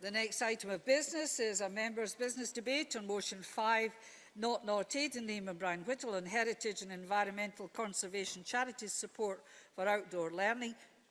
The next item of business is a member's business debate on motion 5 not noted in name of Brian Whittle on heritage and environmental conservation charities support for outdoor learning.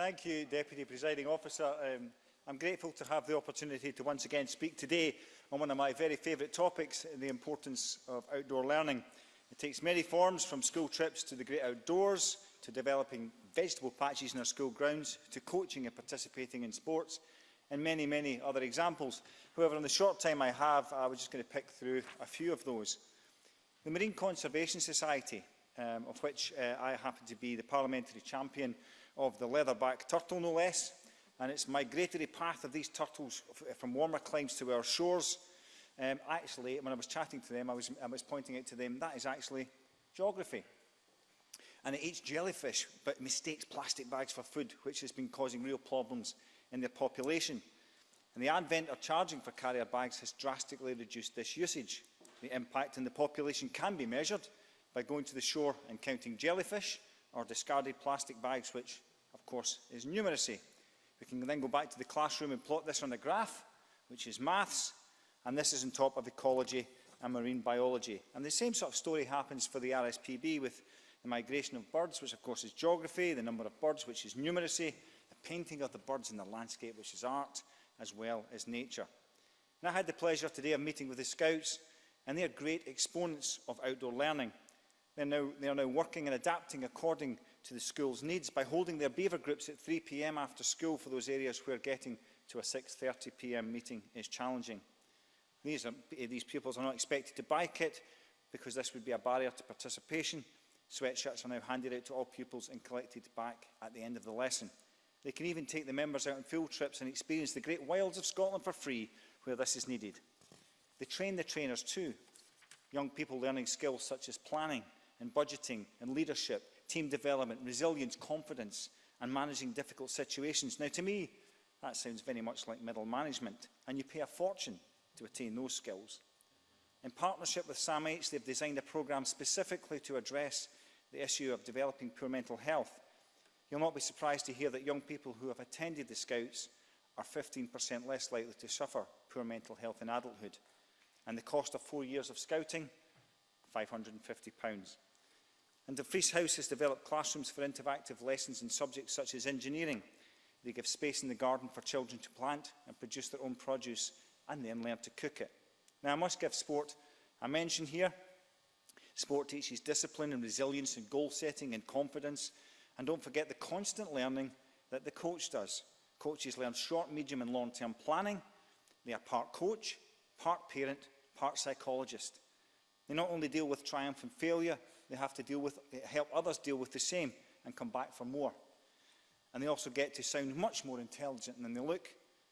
Thank you, Deputy Presiding Officer. Um, I'm grateful to have the opportunity to once again speak today on one of my very favourite topics, the importance of outdoor learning. It takes many forms, from school trips to the great outdoors, to developing vegetable patches in our school grounds, to coaching and participating in sports, and many, many other examples. However, in the short time I have, I was just going to pick through a few of those. The Marine Conservation Society, um, of which uh, I happen to be the parliamentary champion of the leatherback turtle, no less, and its migratory path of these turtles uh, from warmer climes to our shores. Um, actually, when I was chatting to them, I was, I was pointing out to them, that is actually geography. And it eats jellyfish, but mistakes plastic bags for food, which has been causing real problems in their population. And the advent of charging for carrier bags has drastically reduced this usage. The impact on the population can be measured by going to the shore and counting jellyfish or discarded plastic bags, which, of course, is numeracy. We can then go back to the classroom and plot this on a graph, which is maths, and this is on top of ecology and marine biology. And the same sort of story happens for the RSPB with the migration of birds, which of course is geography, the number of birds, which is numeracy, painting of the birds in the landscape, which is art as well as nature. And I had the pleasure today of meeting with the Scouts, and they are great exponents of outdoor learning. They're now, they are now working and adapting according to the school's needs by holding their beaver groups at 3pm after school for those areas where getting to a 6.30pm meeting is challenging. These, are, eh, these pupils are not expected to buy kit because this would be a barrier to participation. Sweatshirts are now handed out to all pupils and collected back at the end of the lesson. They can even take the members out on field trips and experience the great wilds of Scotland for free where this is needed. They train the trainers too. Young people learning skills such as planning and budgeting and leadership, team development, resilience, confidence and managing difficult situations. Now to me, that sounds very much like middle management and you pay a fortune to attain those skills. In partnership with SAMH, they've designed a programme specifically to address the issue of developing poor mental health You'll not be surprised to hear that young people who have attended the Scouts are 15% less likely to suffer poor mental health in adulthood. And the cost of four years of Scouting, £550. And the Dumfries House has developed classrooms for interactive lessons in subjects such as engineering. They give space in the garden for children to plant and produce their own produce and then learn to cook it. Now, I must give sport a mention here. Sport teaches discipline and resilience and goal setting and confidence And don't forget the constant learning that the coach does. Coaches learn short, medium and long-term planning. They are part coach, part parent, part psychologist. They not only deal with triumph and failure, they have to deal with, help others deal with the same and come back for more. And they also get to sound much more intelligent than they look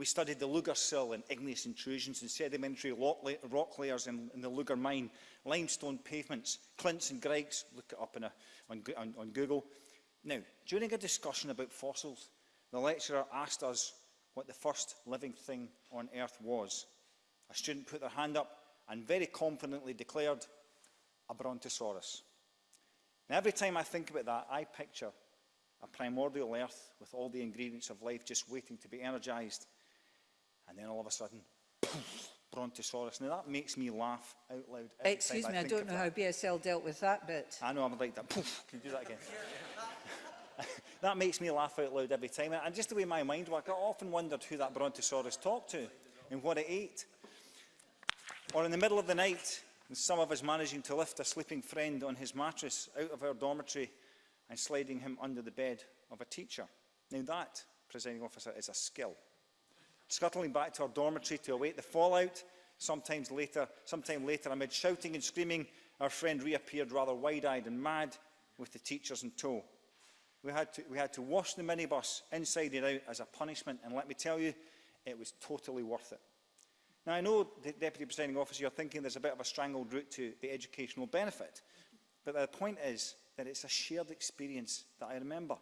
We studied the Luger sill and igneous intrusions and sedimentary rock layers in, in the Luger mine, limestone pavements, clints and grikes, look it up a, on, on, on Google. Now, during a discussion about fossils, the lecturer asked us what the first living thing on earth was. A student put their hand up and very confidently declared, a brontosaurus. Now, every time I think about that, I picture a primordial earth with all the ingredients of life just waiting to be energized. And then all of a sudden, poof, brontosaurus. Now, that makes me laugh out loud. Excuse me, I, I don't know how BSL dealt with that bit. I know, I'm like that. Poof, can you do that again? that makes me laugh out loud every time. And just the way my mind works, I often wondered who that brontosaurus talked to and what it ate. Or in the middle of the night, and some of us managing to lift a sleeping friend on his mattress out of our dormitory and sliding him under the bed of a teacher. Now that, presiding officer, is a skill. Scuttling back to our dormitory to await the fallout, sometimes later, sometime later, amid shouting and screaming, our friend reappeared rather wide-eyed and mad with the teachers in tow. We had, to, we had to wash the minibus inside and out as a punishment, and let me tell you, it was totally worth it. Now, I know, the Deputy Presiding Officer, you're thinking there's a bit of a strangled route to the educational benefit, but the point is that it's a shared experience that I remember.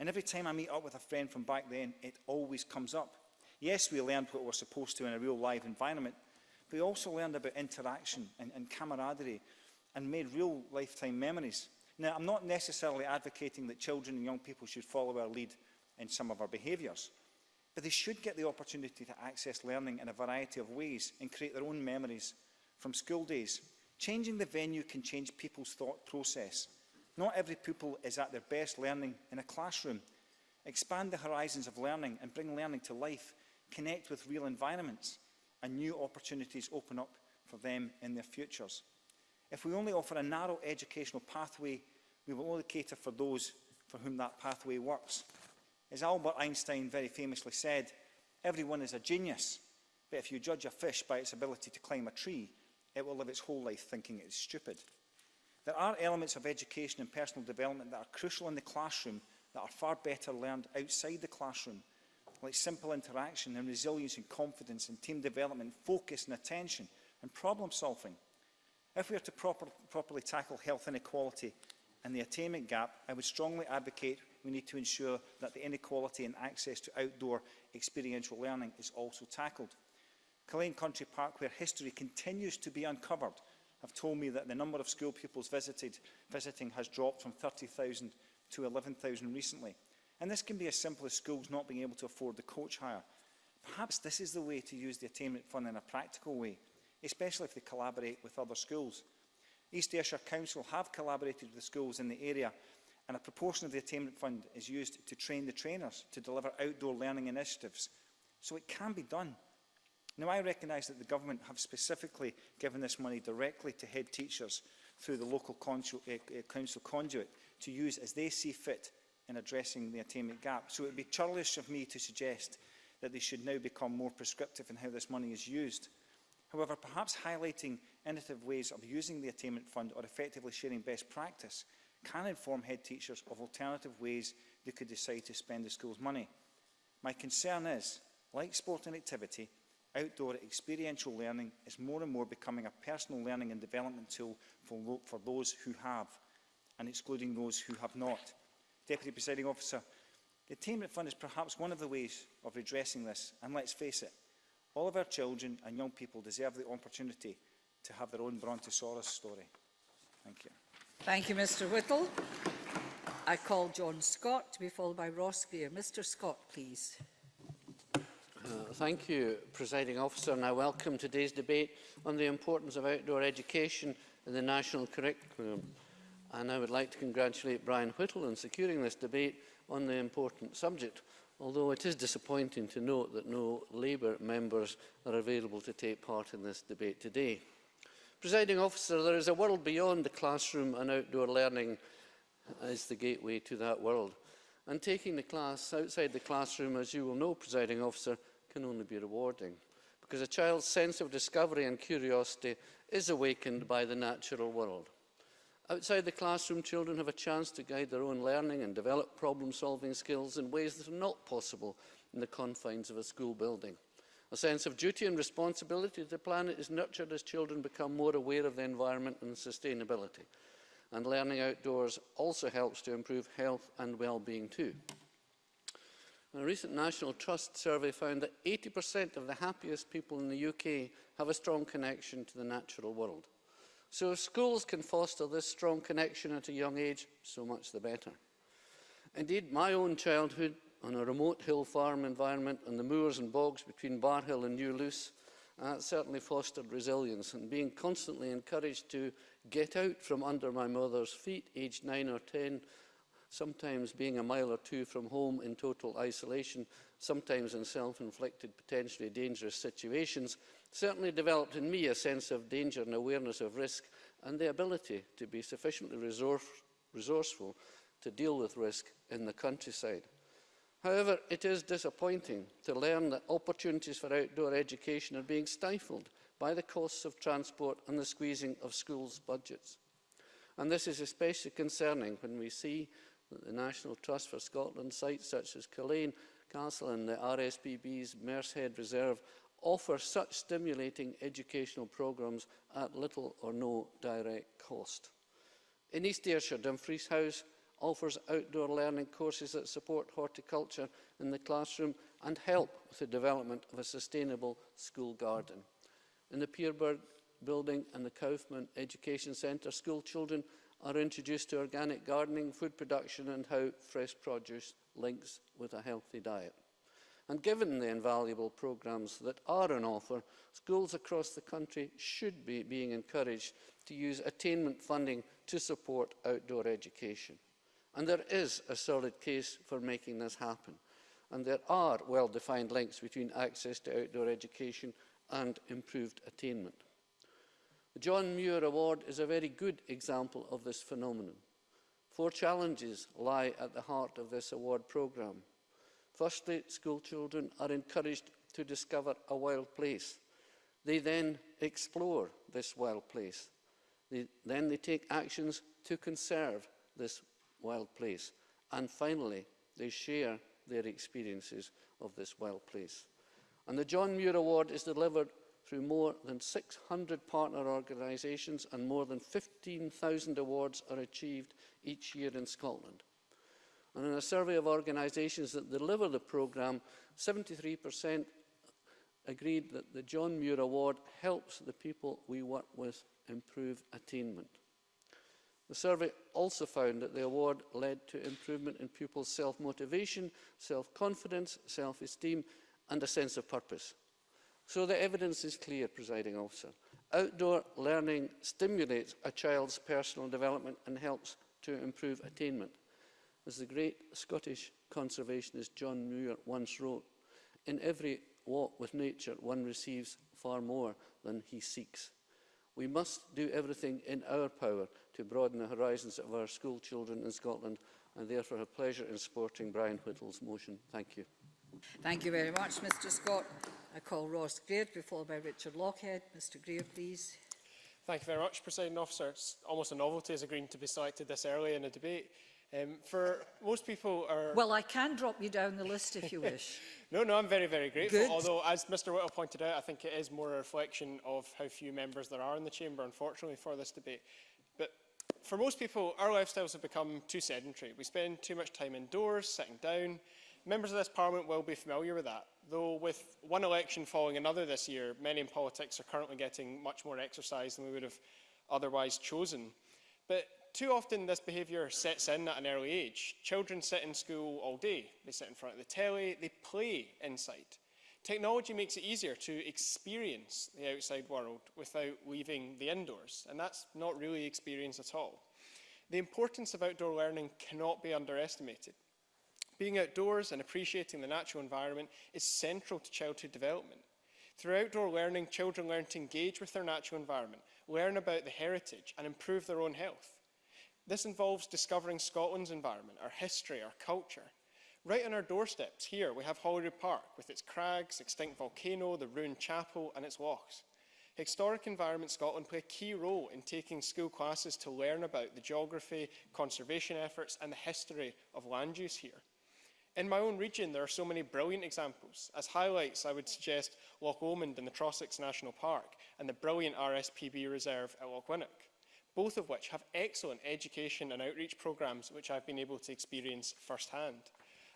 And every time I meet up with a friend from back then, it always comes up. Yes, we learned what we're supposed to in a real live environment, but we also learned about interaction and, and camaraderie and made real lifetime memories. Now, I'm not necessarily advocating that children and young people should follow our lead in some of our behaviours, but they should get the opportunity to access learning in a variety of ways and create their own memories from school days. Changing the venue can change people's thought process. Not every pupil is at their best learning in a classroom. Expand the horizons of learning and bring learning to life. Connect with real environments and new opportunities open up for them in their futures. If we only offer a narrow educational pathway, we will only cater for those for whom that pathway works. As Albert Einstein very famously said, everyone is a genius, but if you judge a fish by its ability to climb a tree, it will live its whole life thinking it is stupid. There are elements of education and personal development that are crucial in the classroom that are far better learned outside the classroom, like simple interaction and resilience and confidence and team development, focus and attention and problem solving. If we are to proper, properly tackle health inequality and the attainment gap, I would strongly advocate we need to ensure that the inequality in access to outdoor experiential learning is also tackled. Cullinan Country Park, where history continues to be uncovered, have told me that the number of school pupils visited, visiting has dropped from 30,000 to 11,000 recently. And this can be as simple as schools not being able to afford the coach hire. Perhaps this is the way to use the attainment fund in a practical way, especially if they collaborate with other schools. East Ayrshire Council have collaborated with the schools in the area and a proportion of the attainment fund is used to train the trainers to deliver outdoor learning initiatives. So it can be done. Now, I recognise that the government have specifically given this money directly to head teachers through the local council, uh, eh, eh, council conduit to use as they see fit in addressing the attainment gap. So it would be churlish of me to suggest that they should now become more prescriptive in how this money is used. However, perhaps highlighting innovative ways of using the attainment fund or effectively sharing best practice can inform head teachers of alternative ways they could decide to spend the school's money. My concern is, like sporting activity, outdoor experiential learning is more and more becoming a personal learning and development tool for, for those who have, and excluding those who have not. Deputy Presiding Officer, the Attainment Fund is perhaps one of the ways of redressing this, and let's face it, all of our children and young people deserve the opportunity to have their own Brontosaurus story. Thank you. Thank you, Mr Whittle. I call John Scott to be followed by Ross Greer. Mr Scott, please. Uh, thank you, Presiding Officer, and I welcome today's debate on the importance of outdoor education in the national curriculum. And I would like to congratulate Brian Whittle on securing this debate on the important subject, although it is disappointing to note that no Labour members are available to take part in this debate today. Presiding officer, there is a world beyond the classroom and outdoor learning is the gateway to that world. And taking the class outside the classroom, as you will know, presiding officer, can only be rewarding. Because a child's sense of discovery and curiosity is awakened by the natural world. Outside the classroom, children have a chance to guide their own learning and develop problem-solving skills in ways that are not possible in the confines of a school building. A sense of duty and responsibility to the planet is nurtured as children become more aware of the environment and sustainability. And learning outdoors also helps to improve health and well-being too. A recent National Trust survey found that 80% of the happiest people in the UK have a strong connection to the natural world. So if schools can foster this strong connection at a young age, so much the better. Indeed, my own childhood on a remote hill farm environment in the moors and bogs between Barhill and New Luce, uh, certainly fostered resilience and being constantly encouraged to get out from under my mother's feet, aged nine or 10, sometimes being a mile or two from home in total isolation, sometimes in self-inflicted, potentially dangerous situations, certainly developed in me a sense of danger and awareness of risk and the ability to be sufficiently resource resourceful to deal with risk in the countryside. However, it is disappointing to learn that opportunities for outdoor education are being stifled by the costs of transport and the squeezing of schools' budgets. And this is especially concerning when we see that the National Trust for Scotland sites such as Cullean Castle and the RSPB's Mersehead Reserve offer such stimulating educational programmes at little or no direct cost. In East Ayrshire, Dumfries House offers outdoor learning courses that support horticulture in the classroom and help with the development of a sustainable school garden. In the Pierbird building and the Kaufman Education Centre, school children are introduced to organic gardening, food production and how fresh produce links with a healthy diet. And given the invaluable programmes that are on offer, schools across the country should be being encouraged to use attainment funding to support outdoor education. And there is a solid case for making this happen. And there are well-defined links between access to outdoor education and improved attainment. The John Muir Award is a very good example of this phenomenon. Four challenges lie at the heart of this award programme. Firstly, school children are encouraged to discover a wild place. They then explore this wild place. They, then they take actions to conserve this wild place. And finally, they share their experiences of this wild place. And the John Muir Award is delivered through more than 600 partner organisations and more than 15,000 awards are achieved each year in Scotland. And in a survey of organisations that deliver the programme, 73% agreed that the John Muir Award helps the people we work with improve attainment. The survey also found that the award led to improvement in pupils' self-motivation, self-confidence, self-esteem and a sense of purpose. So the evidence is clear, presiding officer. Outdoor learning stimulates a child's personal development and helps to improve attainment. As the great Scottish conservationist John Muir once wrote, in every walk with nature one receives far more than he seeks. We must do everything in our power to broaden the horizons of our school children in Scotland and therefore have pleasure in supporting Brian Whittle's motion. Thank you. Thank you very much, Mr Scott. I call Ross Greer, followed by Richard Lockhead. Mr Greer, please. Thank you very much, President Officer. It's almost a novelty as agreeing to be selected this early in a debate. Um, for most people are... Well, I can drop you down the list if you wish. no, no, I'm very, very grateful. Good. Although, as Mr Whittle pointed out, I think it is more a reflection of how few members there are in the chamber, unfortunately, for this debate. But for most people, our lifestyles have become too sedentary. We spend too much time indoors, sitting down. Members of this parliament will be familiar with that. Though with one election following another this year, many in politics are currently getting much more exercise than we would have otherwise chosen. But too often this behaviour sets in at an early age. Children sit in school all day. They sit in front of the telly. They play inside. Technology makes it easier to experience the outside world without leaving the indoors, and that's not really experience at all. The importance of outdoor learning cannot be underestimated. Being outdoors and appreciating the natural environment is central to childhood development. Through outdoor learning, children learn to engage with their natural environment, learn about the heritage and improve their own health. This involves discovering Scotland's environment, our history, our culture. Right on our doorsteps here, we have Holyrood Park with its crags, extinct volcano, the ruined chapel and its lochs. Historic Environment Scotland play a key role in taking school classes to learn about the geography, conservation efforts and the history of land use here. In my own region, there are so many brilliant examples. As highlights, I would suggest Loch Lomond in the Trossachs National Park and the brilliant RSPB Reserve at Loch Winnock. both of which have excellent education and outreach programs which I've been able to experience firsthand.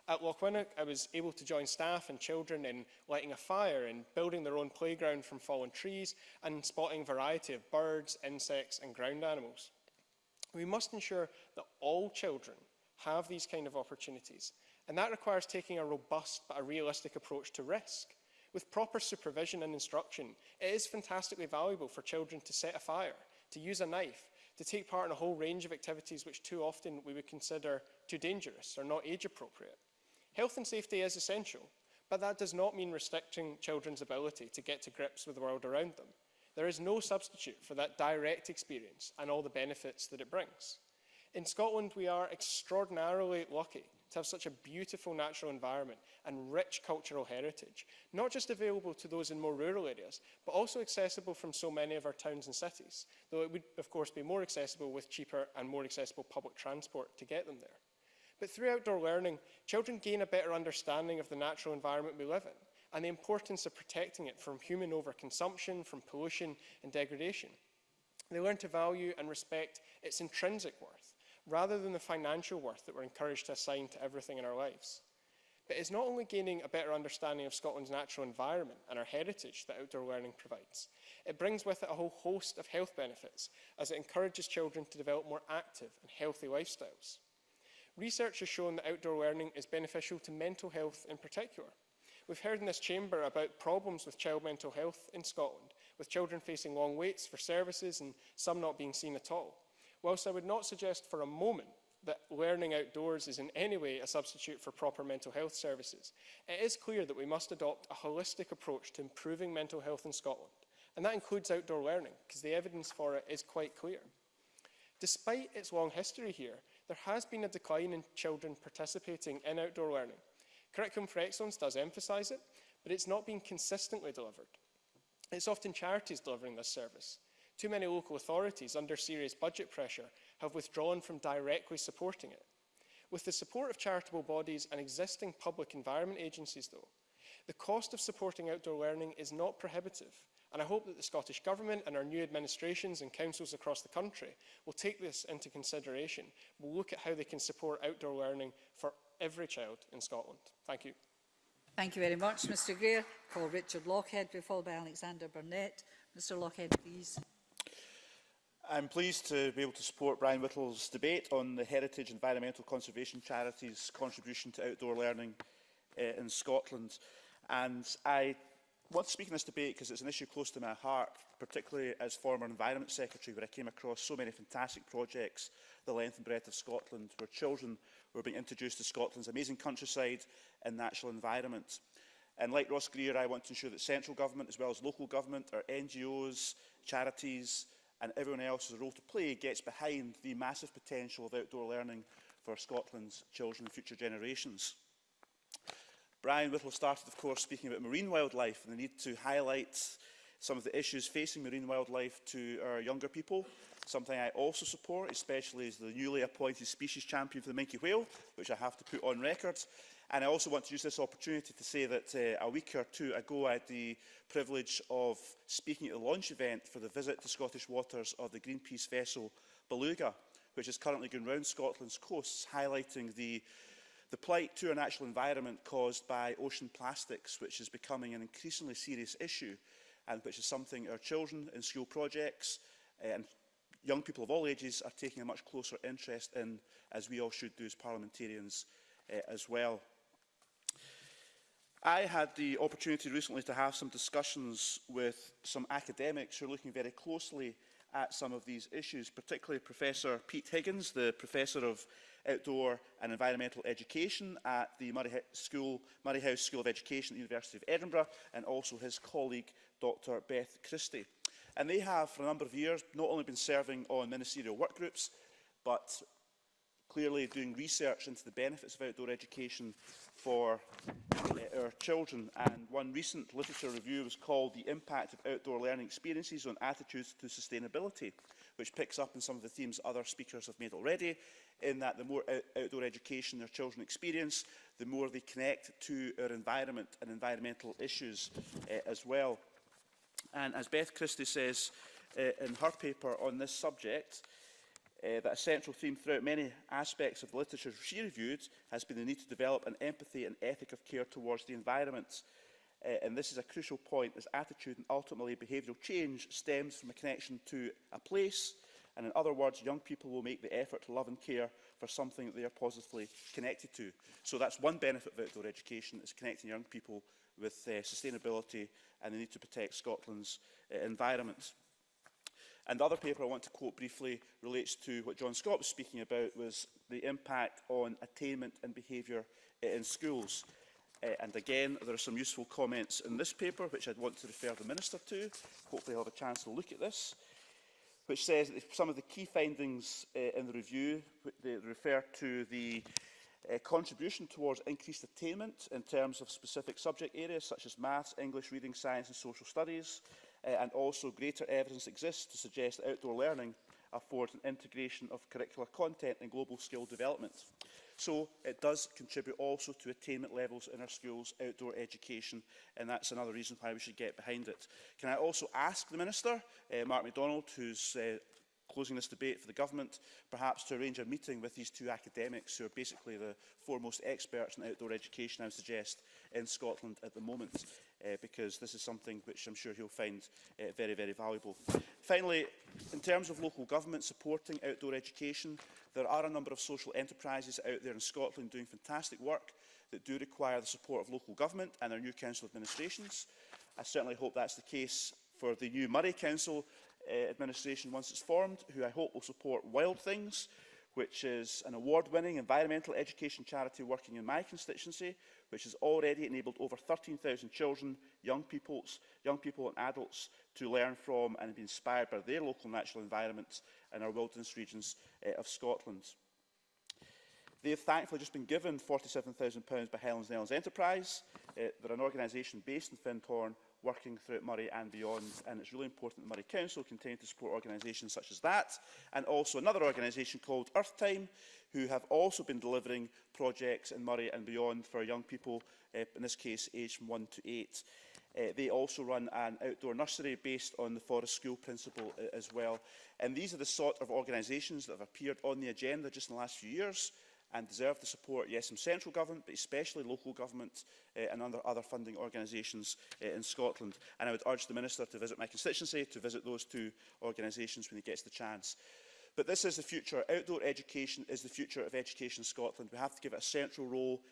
At Lochwinnock, I was able to join staff and children in lighting a fire and building their own playground from fallen trees and spotting a variety of birds, insects and ground animals. We must ensure that all children have these kind of opportunities, and that requires taking a robust but a realistic approach to risk. With proper supervision and instruction, it is fantastically valuable for children to set a fire to use a knife, to take part in a whole range of activities which too often we would consider too dangerous or not age appropriate. Health and safety is essential, but that does not mean restricting children's ability to get to grips with the world around them. There is no substitute for that direct experience and all the benefits that it brings. In Scotland, we are extraordinarily lucky to have such a beautiful natural environment and rich cultural heritage, not just available to those in more rural areas, but also accessible from so many of our towns and cities, though it would, of course, be more accessible with cheaper and more accessible public transport to get them there. But through outdoor learning, children gain a better understanding of the natural environment we live in and the importance of protecting it from human overconsumption, from pollution and degradation. They learn to value and respect its intrinsic worth rather than the financial worth that we're encouraged to assign to everything in our lives. But it's not only gaining a better understanding of Scotland's natural environment and our heritage that outdoor learning provides, it brings with it a whole host of health benefits as it encourages children to develop more active and healthy lifestyles. Research has shown that outdoor learning is beneficial to mental health in particular. We've heard in this chamber about problems with child mental health in Scotland, with children facing long waits for services and some not being seen at all. Whilst I would not suggest for a moment that learning outdoors is in any way a substitute for proper mental health services, it is clear that we must adopt a holistic approach to improving mental health in Scotland. And that includes outdoor learning, because the evidence for it is quite clear. Despite its long history here, there has been a decline in children participating in outdoor learning. Curriculum for Excellence does emphasise it, but it's not been consistently delivered. It's often charities delivering this service. Too many local authorities, under serious budget pressure, have withdrawn from directly supporting it. With the support of charitable bodies and existing public environment agencies, though, the cost of supporting outdoor learning is not prohibitive, and I hope that the Scottish Government and our new administrations and councils across the country will take this into consideration. We'll look at how they can support outdoor learning for every child in Scotland. Thank you. Thank you very much, Mr Greer. Call Richard Lockhead, followed by Alexander Burnett. Mr Lockhead, please. I'm pleased to be able to support Brian Whittle's debate on the heritage environmental conservation Charity's contribution to outdoor learning uh, in Scotland. And I want to speak in this debate because it's an issue close to my heart, particularly as former Environment Secretary, where I came across so many fantastic projects the length and breadth of Scotland, where children were being introduced to Scotland's amazing countryside and natural environment. And like Ross Greer, I want to ensure that central government, as well as local government, our NGOs, charities, and everyone else a role to play gets behind the massive potential of outdoor learning for Scotland's children and future generations. Brian Whittle started, of course, speaking about marine wildlife and the need to highlight some of the issues facing marine wildlife to our younger people, something I also support, especially as the newly appointed species champion for the minke whale, which I have to put on record, And I also want to use this opportunity to say that uh, a week or two ago I had the privilege of speaking at the launch event for the visit to Scottish waters of the Greenpeace vessel Beluga, which is currently going round Scotland's coasts, highlighting the, the plight to our natural environment caused by ocean plastics, which is becoming an increasingly serious issue and which is something our children in school projects uh, and young people of all ages are taking a much closer interest in, as we all should do as parliamentarians uh, as well. I had the opportunity recently to have some discussions with some academics who are looking very closely at some of these issues, particularly Professor Pete Higgins, the Professor of Outdoor and Environmental Education at the Murray, School, Murray House School of Education at the University of Edinburgh, and also his colleague, Dr Beth Christie. And they have, for a number of years, not only been serving on ministerial workgroups, but clearly doing research into the benefits of outdoor education for uh, our children. And one recent literature review was called The Impact of Outdoor Learning Experiences on Attitudes to Sustainability, which picks up on some of the themes other speakers have made already, in that the more out outdoor education their children experience, the more they connect to our environment and environmental issues uh, as well. And as Beth Christie says uh, in her paper on this subject, uh, that a central theme throughout many aspects of the literature she reviewed has been the need to develop an empathy and ethic of care towards the environment. Uh, and this is a crucial point as attitude and ultimately behavioural change stems from a connection to a place. And in other words, young people will make the effort to love and care for something that they are positively connected to. So that's one benefit of outdoor education is connecting young people with uh, sustainability and the need to protect Scotland's uh, environment. And the other paper I want to quote briefly relates to what John Scott was speaking about was the impact on attainment and behaviour eh, in schools. Uh, and again, there are some useful comments in this paper, which I'd want to refer the Minister to. Hopefully I'll have a chance to look at this, which says that some of the key findings uh, in the review, they refer to the uh, contribution towards increased attainment in terms of specific subject areas such as maths, English, reading, science and social studies, uh, and also greater evidence exists to suggest that outdoor learning affords an integration of curricular content and global skill development. So it does contribute also to attainment levels in our schools, outdoor education, and that's another reason why we should get behind it. Can I also ask the Minister, uh, Mark MacDonald, who's uh, closing this debate for the government, perhaps to arrange a meeting with these two academics who are basically the foremost experts in outdoor education, I would suggest, in Scotland at the moment uh, because this is something which I'm sure he'll find uh, very, very valuable. Finally, in terms of local government supporting outdoor education, there are a number of social enterprises out there in Scotland doing fantastic work that do require the support of local government and their new council administrations. I certainly hope that's the case for the new Murray Council uh, administration once it's formed, who I hope will support Wild Things, which is an award-winning environmental education charity working in my constituency, which has already enabled over 13,000 children, young, peoples, young people and adults to learn from and be inspired by their local natural environments in our wilderness regions uh, of Scotland. They have thankfully just been given £47,000 by Helens Nellens Enterprise. Uh, they're an organisation based in Fintorn working throughout Murray and beyond. And it's really important that Murray Council continue to support organisations such as that and also another organisation called Earth Time, who have also been delivering projects in Murray and beyond for young people, uh, in this case aged from 1 to 8. Uh, eh, they also run an outdoor nursery based on the forest school principle uh, as well. And these are the sort of organisations that have appeared on the agenda just in the last few years and deserve the support, yes, from central government, but especially local government uh, and other, other funding organisations uh, in Scotland. And I would urge the Minister to visit my constituency, to visit those two organisations when he gets the chance. But this is the future. Outdoor education is the future of education in Scotland. We have to give it a central role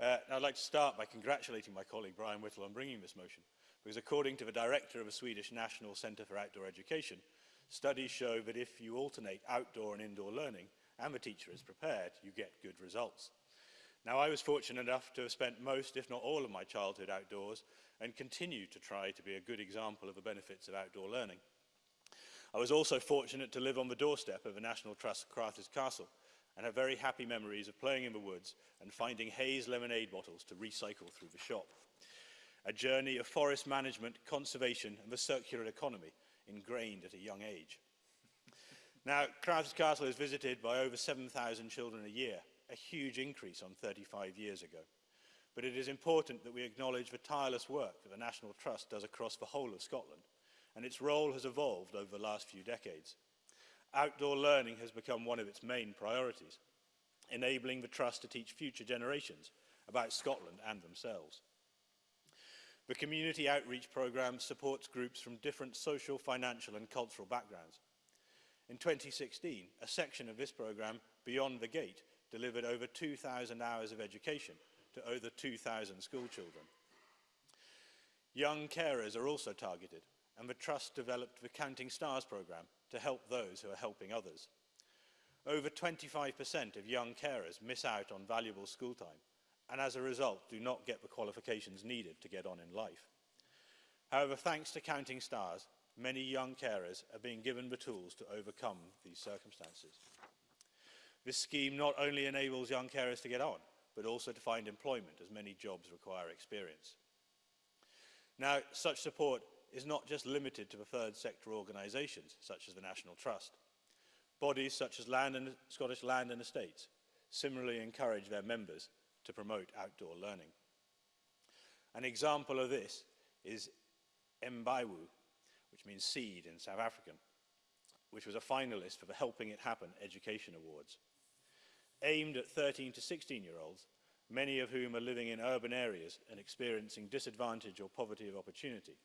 Uh, I'd like to start by congratulating my colleague Brian Whittle on bringing this motion, because according to the Director of the Swedish National Centre for Outdoor Education, Studies show that if you alternate outdoor and indoor learning and the teacher is prepared, you get good results. Now, I was fortunate enough to have spent most, if not all, of my childhood outdoors and continue to try to be a good example of the benefits of outdoor learning. I was also fortunate to live on the doorstep of the National Trust Crafters Castle and have very happy memories of playing in the woods and finding Hayes lemonade bottles to recycle through the shop. A journey of forest management, conservation and the circular economy ingrained at a young age. now, Crowded Castle is visited by over 7,000 children a year, a huge increase on 35 years ago. But it is important that we acknowledge the tireless work that the National Trust does across the whole of Scotland, and its role has evolved over the last few decades. Outdoor learning has become one of its main priorities, enabling the Trust to teach future generations about Scotland and themselves. The community outreach programme supports groups from different social, financial and cultural backgrounds. In 2016, a section of this programme, Beyond the Gate, delivered over 2,000 hours of education to over 2,000 schoolchildren. Young carers are also targeted, and the Trust developed the Counting Stars programme to help those who are helping others. Over 25% of young carers miss out on valuable school time, and as a result do not get the qualifications needed to get on in life. However, thanks to Counting Stars, many young carers are being given the tools to overcome these circumstances. This scheme not only enables young carers to get on, but also to find employment as many jobs require experience. Now, such support is not just limited to the third sector organisations, such as the National Trust. Bodies such as Land and, Scottish Land and Estates similarly encourage their members to promote outdoor learning. An example of this is Mbaiwu, which means seed in South African, which was a finalist for the Helping It Happen Education Awards. Aimed at 13 to 16 year olds, many of whom are living in urban areas and experiencing disadvantage or poverty of opportunity.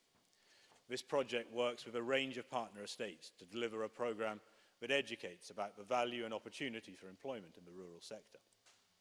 This project works with a range of partner estates to deliver a program that educates about the value and opportunity for employment in the rural sector.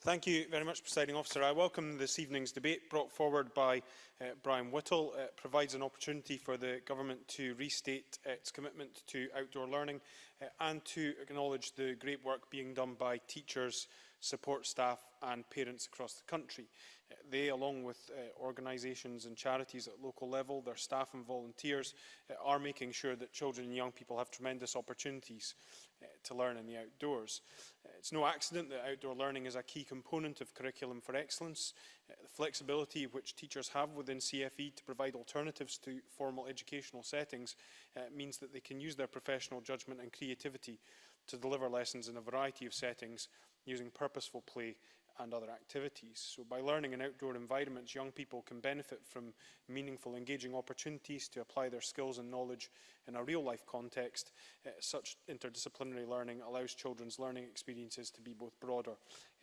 Thank you very much, Presiding Officer. I welcome this evening's debate brought forward by uh, Brian Whittle. It provides an opportunity for the Government to restate its commitment to outdoor learning Uh, and to acknowledge the great work being done by teachers, support staff and parents across the country. Uh, they, along with uh, organisations and charities at local level, their staff and volunteers, uh, are making sure that children and young people have tremendous opportunities uh, to learn in the outdoors. Uh, it's no accident that outdoor learning is a key component of Curriculum for Excellence, The uh, flexibility which teachers have within CFE to provide alternatives to formal educational settings uh, means that they can use their professional judgment and creativity to deliver lessons in a variety of settings using purposeful play and other activities. So by learning in outdoor environments, young people can benefit from meaningful, engaging opportunities to apply their skills and knowledge in a real-life context. Uh, such interdisciplinary learning allows children's learning experiences to be both broader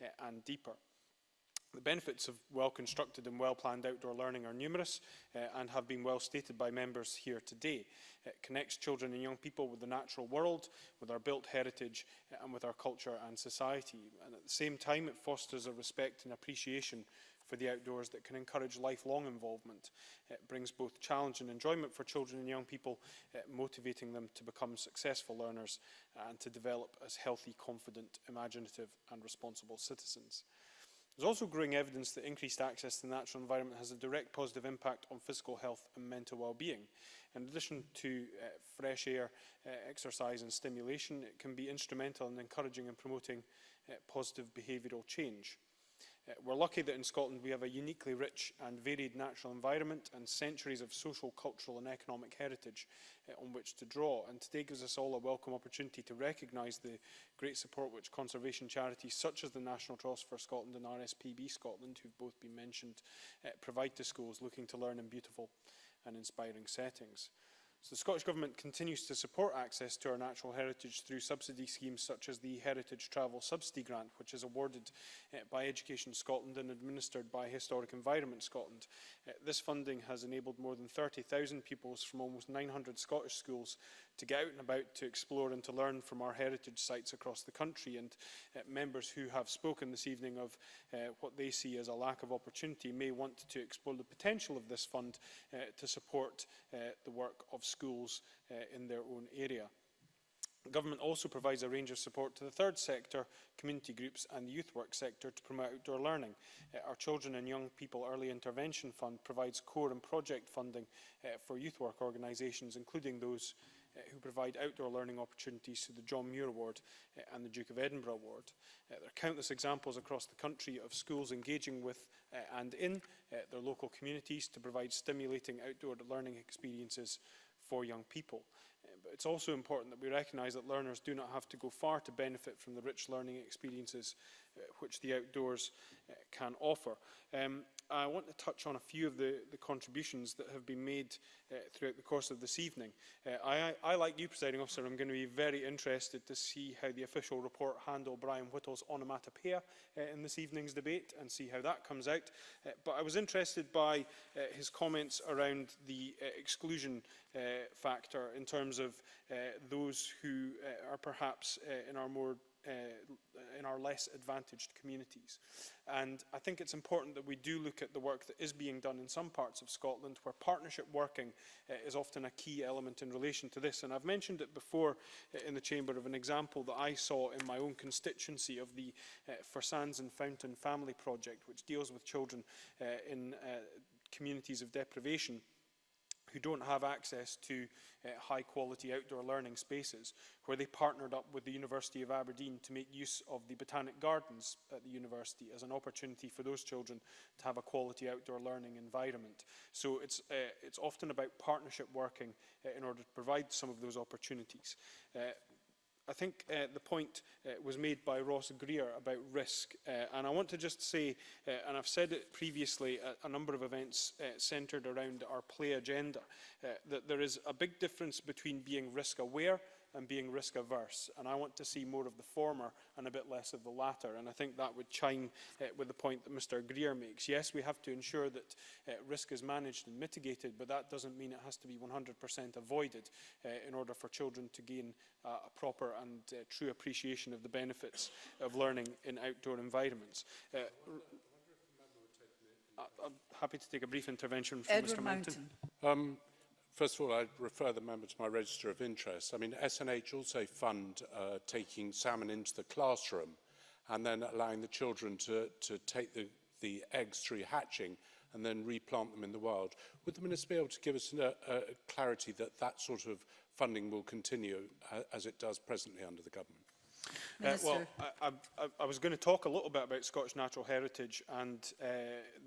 uh, and deeper. The benefits of well-constructed and well-planned outdoor learning are numerous uh, and have been well stated by members here today. Uh, it connects children and young people with the natural world, with our built heritage uh, and with our culture and society. And at the same time, it fosters a respect and appreciation for the outdoors that can encourage lifelong involvement. Uh, it brings both challenge and enjoyment for children and young people, uh, motivating them to become successful learners and to develop as healthy, confident, imaginative and responsible citizens. There's also growing evidence that increased access to the natural environment has a direct positive impact on physical health and mental well-being. In addition to uh, fresh air, uh, exercise and stimulation, it can be instrumental in encouraging and promoting uh, positive behavioural change. Uh, we're lucky that in Scotland we have a uniquely rich and varied natural environment and centuries of social, cultural and economic heritage uh, on which to draw. And today gives us all a welcome opportunity to recognise the great support which conservation charities such as the National Trust for Scotland and RSPB Scotland, who've both been mentioned, uh, provide to schools looking to learn in beautiful and inspiring settings. So the Scottish Government continues to support access to our natural heritage through subsidy schemes such as the Heritage Travel Subsidy Grant, which is awarded uh, by Education Scotland and administered by Historic Environment Scotland. Uh, this funding has enabled more than 30,000 pupils from almost 900 Scottish schools to get out and about, to explore and to learn from our heritage sites across the country. And uh, members who have spoken this evening of uh, what they see as a lack of opportunity may want to explore the potential of this fund uh, to support uh, the work of schools uh, in their own area. The Government also provides a range of support to the third sector, community groups and the youth work sector to promote outdoor learning. Uh, our Children and Young People Early Intervention Fund provides core and project funding uh, for youth work organisations, including those uh, who provide outdoor learning opportunities through the John Muir Award uh, and the Duke of Edinburgh Award. Uh, there are countless examples across the country of schools engaging with uh, and in uh, their local communities to provide stimulating outdoor learning experiences for young people. Uh, but it's also important that we recognise that learners do not have to go far to benefit from the rich learning experiences Uh, which the outdoors uh, can offer. Um, I want to touch on a few of the, the contributions that have been made uh, throughout the course of this evening. Uh, I, I, like you, presiding officer, I'm going to be very interested to see how the official report handled Brian Whittle's onomatopoeia uh, in this evening's debate and see how that comes out. Uh, but I was interested by his comments around the exclusion factor in terms of those who are perhaps in our more Uh, in our less advantaged communities. And I think it's important that we do look at the work that is being done in some parts of Scotland where partnership working uh, is often a key element in relation to this. And I've mentioned it before uh, in the Chamber of an example that I saw in my own constituency of the uh, For Sands and Fountain Family Project, which deals with children in communities of deprivation who don't have access to uh, high quality outdoor learning spaces, where they partnered up with the University of Aberdeen to make use of the Botanic Gardens at the university as an opportunity for those children to have a quality outdoor learning environment. So it's, uh, it's often about partnership working uh, in order to provide some of those opportunities. Uh, I think uh, the point uh, was made by Ross Greer about risk, uh, and I want to just say, uh, and I've said it previously at a number of events uh, centered around our play agenda, uh, that there is a big difference between being risk aware and being risk averse. And I want to see more of the former and a bit less of the latter. And I think that would chime uh, with the point that Mr Greer makes. Yes, we have to ensure that uh, risk is managed and mitigated, but that doesn't mean it has to be 100% avoided uh, in order for children to gain uh, a proper and uh, true appreciation of the benefits of learning in outdoor environments. Uh, I'm happy to take a brief intervention from Edward Mr Mountain. Mountain. Um, First of all, I'd refer the member to my register of interest. I mean, SNH also fund uh, taking salmon into the classroom and then allowing the children to, to take the, the eggs through hatching and then replant them in the wild. Would the minister be able to give us a, a clarity that that sort of funding will continue uh, as it does presently under the government? Uh, well, I, I, I was going to talk a little bit about Scottish natural heritage and uh,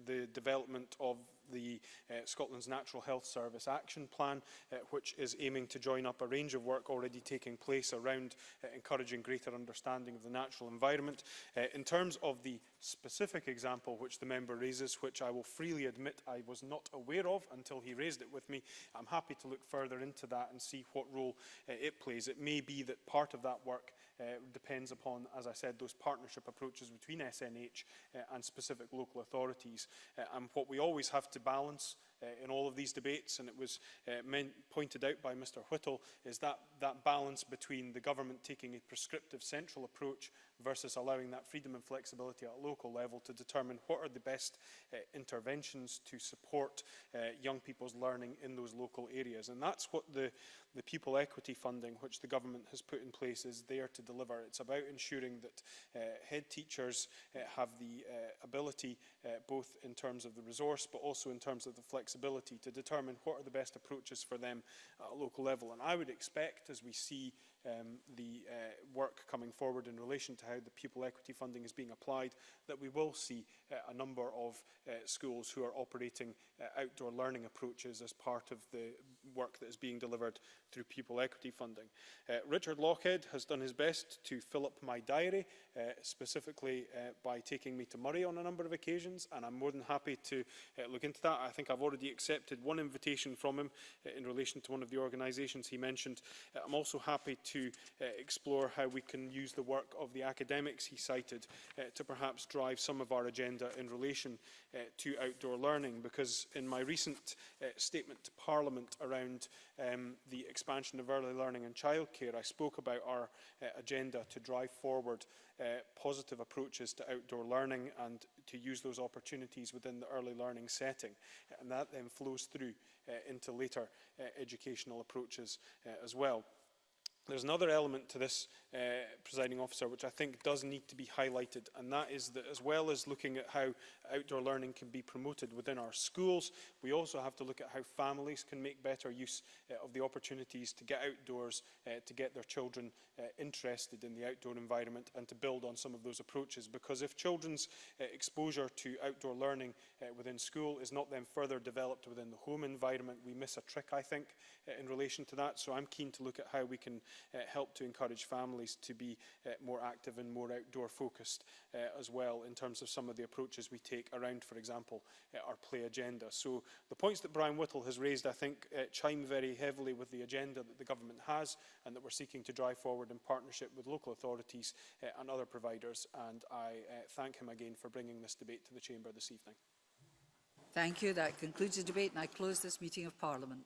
the development of the uh, Scotland's Natural Health Service Action Plan, uh, which is aiming to join up a range of work already taking place around uh, encouraging greater understanding of the natural environment. Uh, in terms of the specific example which the member raises, which I will freely admit I was not aware of until he raised it with me, I'm happy to look further into that and see what role uh, it plays. It may be that part of that work uh, depends upon, as I said, those partnership approaches between SNH uh, and specific local authorities. Uh, and what we always have to balance uh, in all of these debates, and it was uh, meant, pointed out by Mr Whittle, is that, that balance between the government taking a prescriptive central approach versus allowing that freedom and flexibility at a local level to determine what are the best uh, interventions to support uh, young people's learning in those local areas. And that's what the, the people equity funding, which the government has put in place, is there to deliver. It's about ensuring that uh, head teachers uh, have the uh, ability, uh, both in terms of the resource, but also in terms of the flexibility to determine what are the best approaches for them at a local level. And I would expect, as we see um, the uh, work coming forward in relation to how the pupil equity funding is being applied, that we will see uh, a number of uh, schools who are operating uh, outdoor learning approaches as part of the, work that is being delivered through people equity funding. Uh, Richard Lockhead has done his best to fill up my diary, uh, specifically uh, by taking me to Murray on a number of occasions, and I'm more than happy to uh, look into that. I think I've already accepted one invitation from him uh, in relation to one of the organisations he mentioned. Uh, I'm also happy to uh, explore how we can use the work of the academics he cited uh, to perhaps drive some of our agenda in relation uh, to outdoor learning, because in my recent uh, statement to Parliament around around um, the expansion of early learning and childcare, I spoke about our uh, agenda to drive forward uh, positive approaches to outdoor learning and to use those opportunities within the early learning setting. And that then flows through uh, into later uh, educational approaches uh, as well. There's another element to this uh, presiding officer, which I think does need to be highlighted, and that is that as well as looking at how outdoor learning can be promoted within our schools, we also have to look at how families can make better use uh, of the opportunities to get outdoors, uh, to get their children uh, interested in the outdoor environment and to build on some of those approaches. Because if children's uh, exposure to outdoor learning uh, within school is not then further developed within the home environment, we miss a trick, I think, uh, in relation to that. So I'm keen to look at how we can uh, help to encourage families families to be uh, more active and more outdoor focused uh, as well in terms of some of the approaches we take around, for example, uh, our play agenda. So the points that Brian Whittle has raised, I think, uh, chime very heavily with the agenda that the government has and that we're seeking to drive forward in partnership with local authorities uh, and other providers. And I uh, thank him again for bringing this debate to the Chamber this evening. Thank you. That concludes the debate and I close this meeting of Parliament.